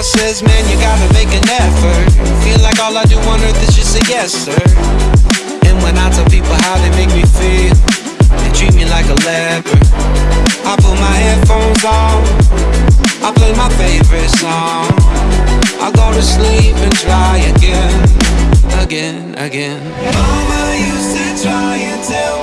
boss says, man, you gotta make an effort. Feel like all I do on earth is just a yes, sir. And when I tell people how they make me feel They treat me like a leper. I put my headphones on. I play my favorite song. I go to sleep and try again Again, again. Mama used to try and tell